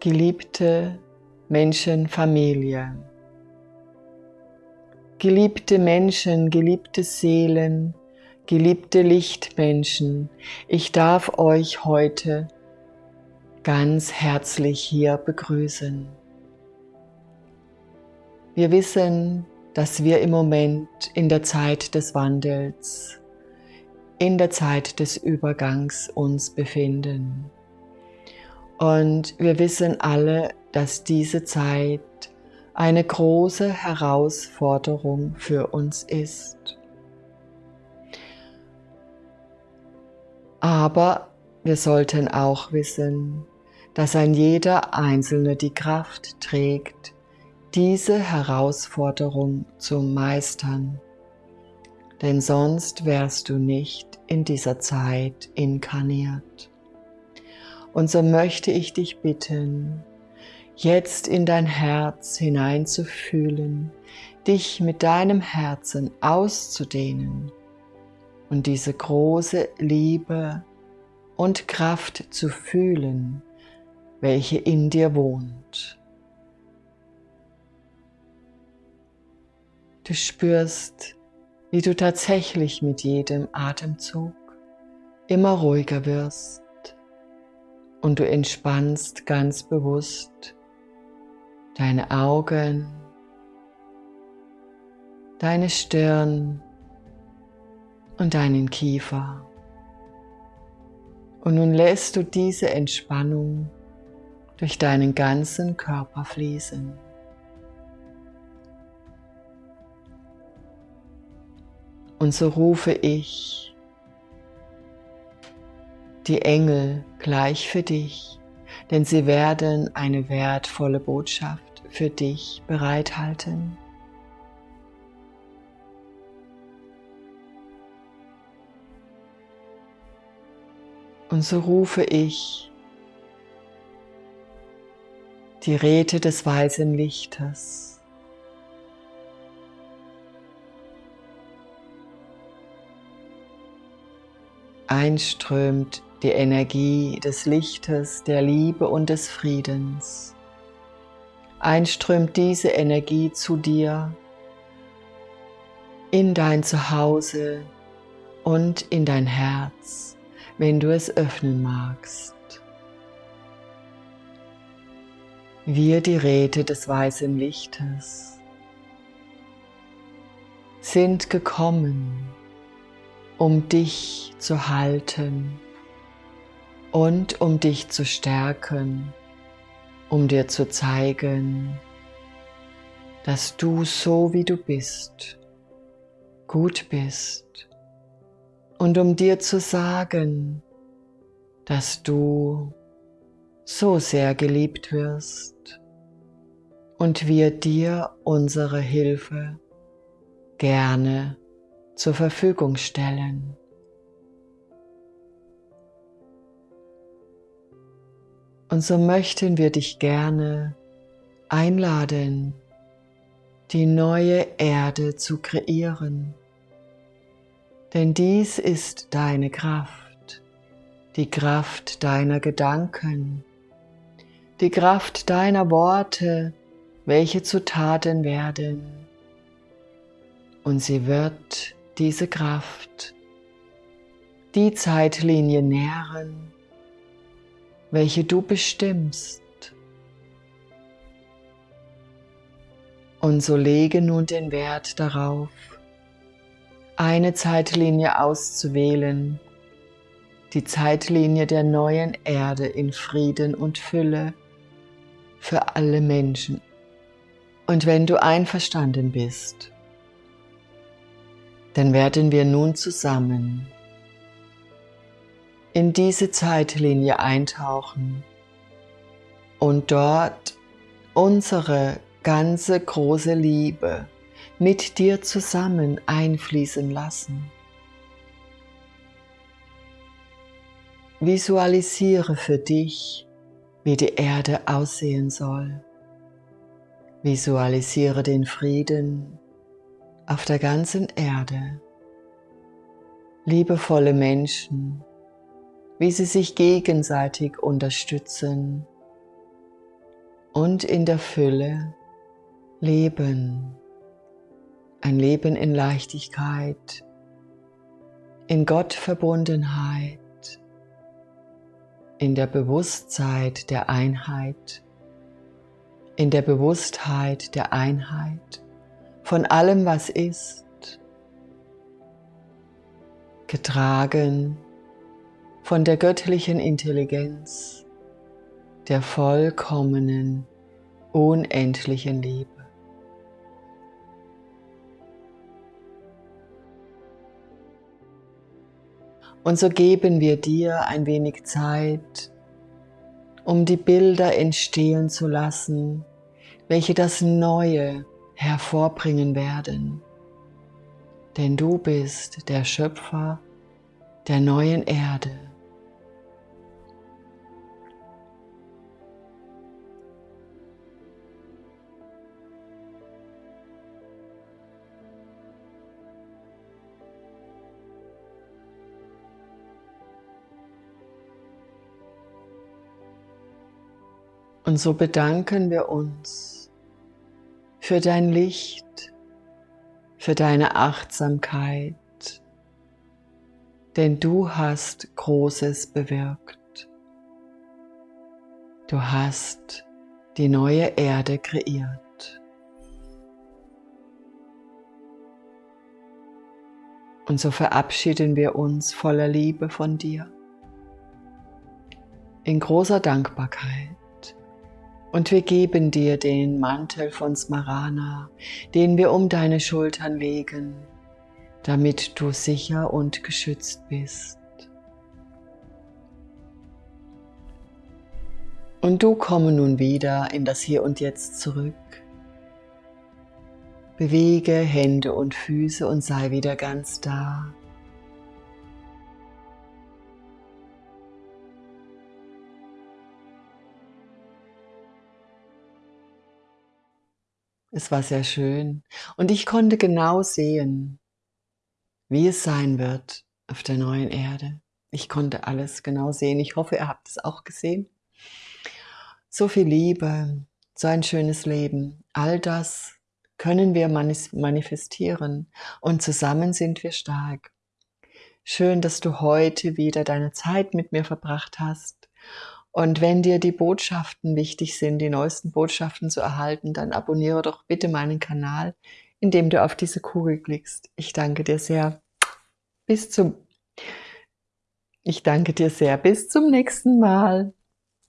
geliebte Menschenfamilie, geliebte Menschen, geliebte Seelen, geliebte Lichtmenschen, ich darf euch heute ganz herzlich hier begrüßen. Wir wissen, dass wir im Moment in der Zeit des Wandels, in der Zeit des Übergangs uns befinden. Und wir wissen alle, dass diese Zeit eine große Herausforderung für uns ist. Aber wir sollten auch wissen, dass ein jeder Einzelne die Kraft trägt, diese Herausforderung zu meistern. Denn sonst wärst du nicht in dieser Zeit inkarniert. Und so möchte ich dich bitten, jetzt in dein Herz hineinzufühlen, dich mit deinem Herzen auszudehnen und diese große Liebe und Kraft zu fühlen, welche in dir wohnt. Du spürst, wie du tatsächlich mit jedem Atemzug immer ruhiger wirst und du entspannst ganz bewusst deine Augen, deine Stirn und deinen Kiefer. Und nun lässt du diese Entspannung durch deinen ganzen Körper fließen. Und so rufe ich die Engel gleich für dich, denn sie werden eine wertvolle Botschaft für dich bereithalten. Und so rufe ich die Räte des weißen Lichtes einströmt die Energie des Lichtes, der Liebe und des Friedens. Einströmt diese Energie zu dir, in dein Zuhause und in dein Herz, wenn du es öffnen magst. Wir, die Räte des weißen Lichtes, sind gekommen, um dich zu halten und um dich zu stärken, um dir zu zeigen, dass du so wie du bist, gut bist und um dir zu sagen, dass du so sehr geliebt wirst und wir dir unsere Hilfe gerne zur Verfügung stellen. Und so möchten wir dich gerne einladen, die neue Erde zu kreieren. Denn dies ist deine Kraft, die Kraft deiner Gedanken, die Kraft deiner Worte, welche zu Taten werden. Und sie wird diese Kraft, die Zeitlinie nähren, welche du bestimmst. Und so lege nun den Wert darauf, eine Zeitlinie auszuwählen, die Zeitlinie der neuen Erde in Frieden und Fülle für alle Menschen. Und wenn du einverstanden bist, dann werden wir nun zusammen in diese Zeitlinie eintauchen und dort unsere ganze große Liebe mit dir zusammen einfließen lassen. Visualisiere für dich, wie die Erde aussehen soll. Visualisiere den Frieden, auf der ganzen Erde liebevolle Menschen, wie sie sich gegenseitig unterstützen, und in der Fülle leben. Ein Leben in Leichtigkeit, in Gottverbundenheit, in der Bewusstheit der Einheit, in der Bewusstheit der Einheit von allem, was ist, getragen von der göttlichen Intelligenz, der vollkommenen, unendlichen Liebe. Und so geben wir dir ein wenig Zeit, um die Bilder entstehen zu lassen, welche das Neue hervorbringen werden. Denn du bist der Schöpfer der neuen Erde. Und so bedanken wir uns für dein Licht, für deine Achtsamkeit, denn du hast Großes bewirkt. Du hast die neue Erde kreiert. Und so verabschieden wir uns voller Liebe von dir, in großer Dankbarkeit. Und wir geben dir den Mantel von Smarana, den wir um deine Schultern legen, damit du sicher und geschützt bist. Und du komme nun wieder in das Hier und Jetzt zurück. Bewege Hände und Füße und sei wieder ganz da. Es war sehr schön und ich konnte genau sehen, wie es sein wird auf der neuen Erde. Ich konnte alles genau sehen. Ich hoffe, ihr habt es auch gesehen. So viel Liebe, so ein schönes Leben, all das können wir manifestieren und zusammen sind wir stark. Schön, dass du heute wieder deine Zeit mit mir verbracht hast und wenn dir die Botschaften wichtig sind, die neuesten Botschaften zu erhalten, dann abonniere doch bitte meinen Kanal, indem du auf diese Kugel klickst. Ich danke dir sehr. Bis zum Ich danke dir sehr. Bis zum nächsten Mal.